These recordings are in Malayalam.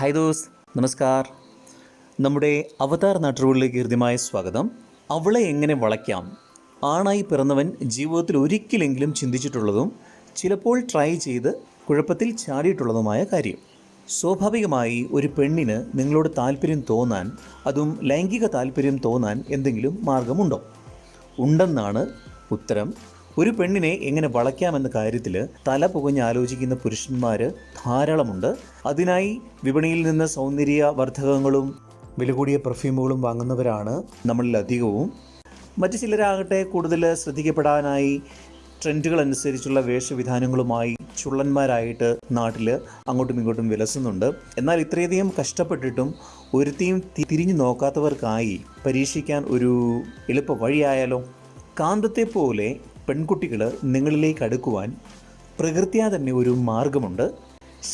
Hi those. നമസ്കാർ. നമ്മുടെ അവതാർ നാട്ടുകളിലേക്ക് ഹൃദ്യമായ സ്വാഗതം. അവളെ എങ്ങനെ വളയ്ക്കാം? ആണായി പിറന്നവൻ ജീവിതത്തിൽ ഒരിക്കലെങ്കിലും ചിന്തിച്ചിട്ടുള്ളതും ചിലപ്പോൾ ട്രൈ ചെയ്ത് കുഴപ്പത്തിൽ ചാടിയിട്ടുള്ളതുമായ കാര്യം. സ്വാഭാവികമായി ഒരു പെണ്ണിന് നിങ്ങളോട് താല്പര്യം തോന്നാൻ അതും ലൈംഗിക താല്പര്യം തോന്നാൻ എന്തെങ്കിലും മാർഗമുണ്ടോ? ഉണ്ടെന്നാണ് ഉത്തരം. ഒരു പെണ്ണിനെ എങ്ങനെ വളയ്ക്കാമെന്ന കാര്യത്തിൽ തല പുകഞ്ഞ് ആലോചിക്കുന്ന പുരുഷന്മാർ ധാരാളമുണ്ട്. അതിനായി വിപണിയിൽ നിന്ന് സൗന്ദര്യ വർദ്ധകങ്ങളും വില കൂടിയ പെർഫ്യൂമുകളും വാങ്ങുന്നവരാണ് നമ്മളിൽ അധികവും. മറ്റു ചിലരാകട്ടെ കൂടുതൽ ശ്രദ്ധിക്കപ്പെടാനായി ട്രെൻഡുകൾ അനുസരിച്ചുള്ള വേഷവിധാനങ്ങളുമായി ചുള്ളന്മാരായിട്ട് നാട്ടിൽ അങ്ങോട്ടും ഇങ്ങോട്ടും വിലസുന്നുണ്ട്. എന്നാൽ ഇത്രയധികം കഷ്ടപ്പെട്ടിട്ടും ഒരുത്തിയും തിരിഞ്ഞു നോക്കാത്തവർക്കായി പരീക്ഷിക്കാൻ ഒരു എളുപ്പ വഴിയായാലോ? കാന്തത്തെ പോലെ പെൺകുട്ടികൾ നിങ്ങളിലേക്ക് അടുക്കുവാൻ പ്രകൃത്യാ തന്നെ ഒരു മാർഗമുണ്ട്.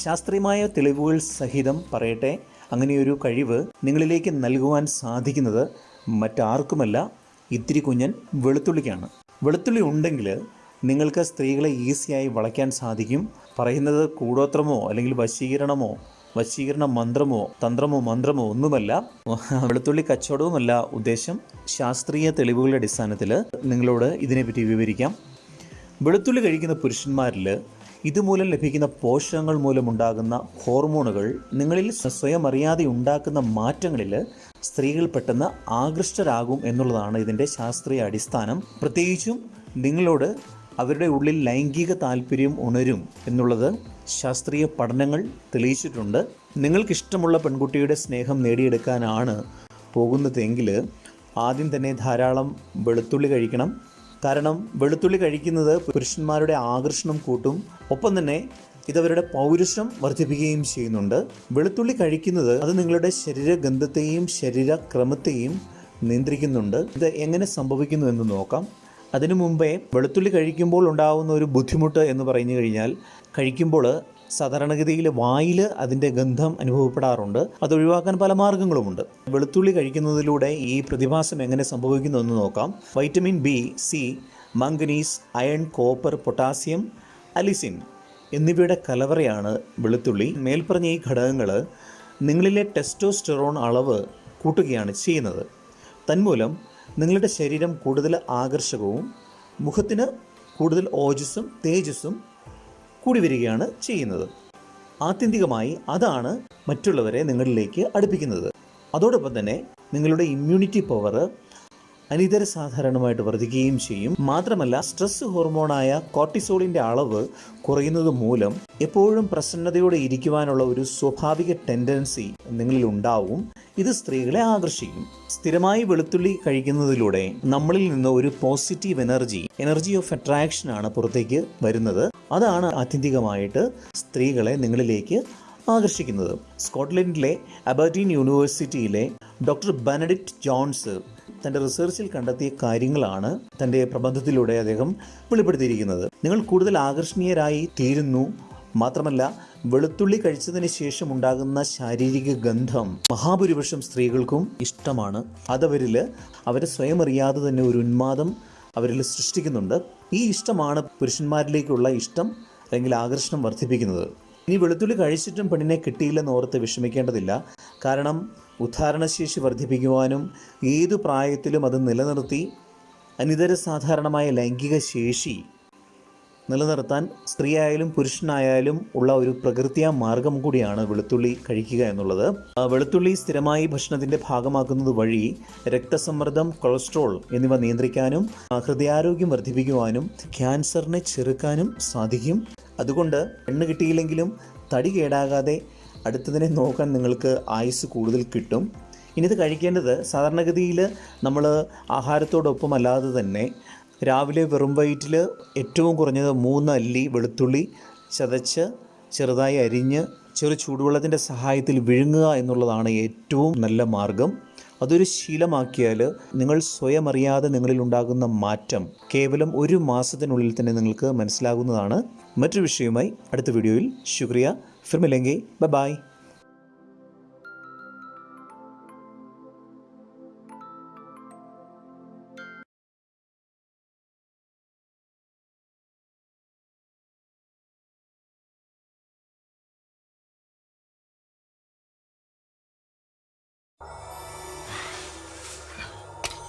ശാസ്ത്രീയമായ തെളിവുകൾ സഹിതം പറയട്ടെ. അങ്ങനെയൊരു കഴിവ് നിങ്ങളിലേക്ക് നൽകുവാൻ സാധിക്കുന്നത് മറ്റാർക്കുമല്ല. ഇത്തിരി കുഞ്ഞൻ വെളുത്തുള്ളിക്കാണ്. വെളുത്തുള്ളി ഉണ്ടെങ്കിൽ നിങ്ങൾക്ക് സ്ത്രീകളെ ഈസിയായി വളയ്ക്കാൻ സാധിക്കും. പറയുന്നത് കൂടോത്രമോ അല്ലെങ്കിൽ വശീകരണമോ വശീകരണ മന്ത്രമോ തന്ത്രമോ മന്ത്രമോ ഒന്നുമല്ല വെളുത്തുള്ളി കച്ചവടവുമല്ല ഉദ്ദേശം. ശാസ്ത്രീയ തെളിവുകളുടെ അടിസ്ഥാനത്തിൽ നിങ്ങളോട് ഇതിനെപ്പറ്റി വിവരിക്കാം. വെളുത്തുള്ളി കഴിക്കുന്ന പുരുഷന്മാരിൽ ഇതുമൂലം ലഭിക്കുന്ന പോഷകങ്ങൾ മൂലമുണ്ടാകുന്ന ഹോർമോണുകൾ നിങ്ങളിൽ സ്വയം അറിയാതെ ഉണ്ടാക്കുന്ന മാറ്റങ്ങളിൽ സ്ത്രീകൾ പെട്ടെന്ന് ആകൃഷ്ടരാകും എന്നുള്ളതാണ് ഇതിന്റെ ശാസ്ത്രീയ അടിസ്ഥാനം. പ്രത്യേകിച്ചും നിങ്ങളോട് അവരുടെ ഉള്ളിൽ ലൈംഗിക താല്പര്യം ഉണരും എന്നുള്ളത് ശാസ്ത്രീയ പഠനങ്ങൾ തെളിയിച്ചിട്ടുണ്ട്. നിങ്ങൾക്കിഷ്ടമുള്ള പെൺകുട്ടിയുടെ സ്നേഹം നേടിയെടുക്കാനാണ് പോകുന്നതെങ്കിൽ ആദ്യം തന്നെ ധാരാളം വെളുത്തുള്ളി കഴിക്കണം. കാരണം വെളുത്തുള്ളി കഴിക്കുന്നത് പുരുഷന്മാരുടെ ആകർഷണം കൂട്ടും. ഒപ്പം തന്നെ ഇതവരുടെ പൗരുഷം വർദ്ധിപ്പിക്കുകയും ചെയ്യുന്നുണ്ട്. വെളുത്തുള്ളി കഴിക്കുന്നത് അത് നിങ്ങളുടെ ശരീരഗന്ധത്തെയും ശരീരക്രമത്തെയും നിയന്ത്രിക്കുന്നുണ്ട്. ഇത് എങ്ങനെ സംഭവിക്കുന്നു എന്ന് നോക്കാം. അതിനു മുമ്പേ വെളുത്തുള്ളി കഴിക്കുമ്പോൾ ഉണ്ടാകുന്ന ഒരു ബുദ്ധിമുട്ട് എന്ന് പറഞ്ഞു കഴിഞ്ഞാൽ കഴിക്കുമ്പോൾ സാധാരണഗതിയിൽ വായിൽ അതിന്റെ ഗന്ധം അനുഭവപ്പെടാറുണ്ട്. അത് ഒഴിവാക്കാൻ പല മാർഗങ്ങളുമുണ്ട്. വെളുത്തുള്ളി കഴിക്കുന്നതിലൂടെ ഈ പ്രതിഭാസം എങ്ങനെ സംഭവിക്കുന്നു എന്ന് നോക്കാം. Vitamin B C manganese iron copper potassium allicin എന്നിവയുടെ കലവറയാണ് വെളുത്തുള്ളി. മേൽപ്പറഞ്ഞ ഈ ഘടകങ്ങൾ നിങ്ങളിലെ ടെസ്റ്റോസ്റ്ററോൺ അളവ് കൂട്ടുകയാണ് ചെയ്യുന്നത്. തന്മൂലം നിങ്ങളുടെ ശരീരം കൂടുതൽ ആകർഷകവും മുഖത്തിന് കൂടുതൽ ഓജസ്സും തേജസ്സും കൂടി വരികയാണ് ചെയ്യുന്നത്. ആത്യന്തികമായി അതാണ് മറ്റുള്ളവരെ നിങ്ങളിലേക്ക് അടുപ്പിക്കുന്നത്. അതോടൊപ്പം തന്നെ നിങ്ങളുടെ ഇമ്മ്യൂണിറ്റി പവർ അനിതര സാധാരണമായിട്ട് വർദ്ധിക്കുകയും ചെയ്യും. മാത്രമല്ല സ്ട്രെസ് ഹോർമോണായ കോർട്ടിസോളിന്റെ അളവ് കുറയുന്നത് മൂലം എപ്പോഴും പ്രസന്നതയോടെ ഇരിക്കുവാനുള്ള ഒരു സ്വാഭാവിക ടെൻഡൻസി നിങ്ങളിൽ ഉണ്ടാവും. ഇത് സ്ത്രീകളെ ആകർഷിക്കും. സ്ഥിരമായി വെളുത്തുള്ളി കഴിക്കുന്നതിലൂടെ നമ്മളിൽ നിന്ന് ഒരു positive energy energy of attraction ആണ് പുറത്തേക്ക് വരുന്നത്. അതാണ് ആത്യന്തികമായിട്ട് സ്ത്രീകളെ നിങ്ങളിലേക്ക് ആകർഷിക്കുന്നത്. സ്കോട്ട്ലൻഡിലെ അബർട്ടീൻ യൂണിവേഴ്സിറ്റിയിലെ ഡോക്ടർ ബെനഡിക്റ്റ് ജോൺസ് തന്റെ റിസർച്ചിൽ കണ്ടെത്തിയ കാര്യങ്ങളാണ് തന്റെ പ്രബന്ധത്തിലൂടെ അദ്ദേഹം വെളിപ്പെടുത്തിയിരിക്കുന്നത്. നിങ്ങൾ കൂടുതൽ ആകർഷണീയരായി തീരുന്നു. മാത്രമല്ല വെളുത്തുള്ളി കഴിച്ചതിന് ശേഷം ഉണ്ടാകുന്ന ശാരീരിക ഗന്ധം മഹാഭൂരിപക്ഷം സ്ത്രീകൾക്കും ഇഷ്ടമാണ്. അതവരിൽ അവരെ സ്വയം അറിയാതെ തന്നെ ഒരു ഉന്മാദം അവരിൽ സൃഷ്ടിക്കുന്നുണ്ട്. ഈ ഇഷ്ടമാണ് പുരുഷന്മാരിലേക്കുള്ള ഇഷ്ടം അല്ലെങ്കിൽ ആകർഷണം വർദ്ധിപ്പിക്കുന്നത്. ഇനി വെളുത്തുള്ളി കഴിച്ചിട്ടും പെണ്ണിനെ കിട്ടിയില്ലെന്ന് ഓർത്ത് വിഷമിക്കേണ്ടതില്ല. കാരണം ഉദ്ധാരണശേഷി വർദ്ധിപ്പിക്കുവാനും ഏതു പ്രായത്തിലും അത് നിലനിർത്തി അനിതര സാധാരണമായ ലൈംഗിക ശേഷി നിലനിർത്താൻ സ്ത്രീയായാലും പുരുഷനായാലും ഉള്ള ഒരു പ്രകൃതിയാ മാർഗം കൂടിയാണ് വെളുത്തുള്ളി കഴിക്കുക എന്നുള്ളത്. വെളുത്തുള്ളി സ്ഥിരമായി ഭക്ഷണത്തിന്റെ ഭാഗമാക്കുന്നത് വഴി രക്തസമ്മർദ്ദം കൊളസ്ട്രോൾ എന്നിവ നിയന്ത്രിക്കാനും ഹൃദയാരോഗ്യം വർദ്ധിപ്പിക്കുവാനും ക്യാൻസറിനെ ചെറുക്കാനും സാധിക്കും. അതുകൊണ്ട് പെണ്ണ് കിട്ടിയില്ലെങ്കിലും തടി കേടാകാതെ അടുത്തതിനെ നോക്കാൻ നിങ്ങൾക്ക് ആയുസ് കൂടുതൽ കിട്ടും. ഇനി ഇത് കഴിക്കേണ്ടത് സാധാരണഗതിയിൽ നമ്മൾ ആഹാരത്തോടൊപ്പം അല്ലാതെ തന്നെ രാവിലെ വെറും വയറ്റിൽ ഏറ്റവും കുറഞ്ഞത് മൂന്ന് അല്ലി വെളുത്തുള്ളി ചതച്ച് ചെറുതായി അരിഞ്ഞ് ചെറു ചൂടുവെള്ളത്തിന്റെ സഹായത്തിൽ വിഴുങ്ങുക എന്നുള്ളതാണ് ഏറ്റവും നല്ല മാർഗം. അതൊരു ശീലമാക്കിയാൽ നിങ്ങൾ സ്വയം അറിയാതെ നിങ്ങളിൽ ഉണ്ടാകുന്ന മാറ്റം കേവലം ഒരു മാസത്തിനുള്ളിൽ തന്നെ നിങ്ങൾക്ക് മനസ്സിലാകുന്നതാണ്. മറ്റൊരു വിഷയവുമായി അടുത്ത വീഡിയോയിൽ. ശുക്രിയ. ഫിർമിലെങ്കി ബൈ.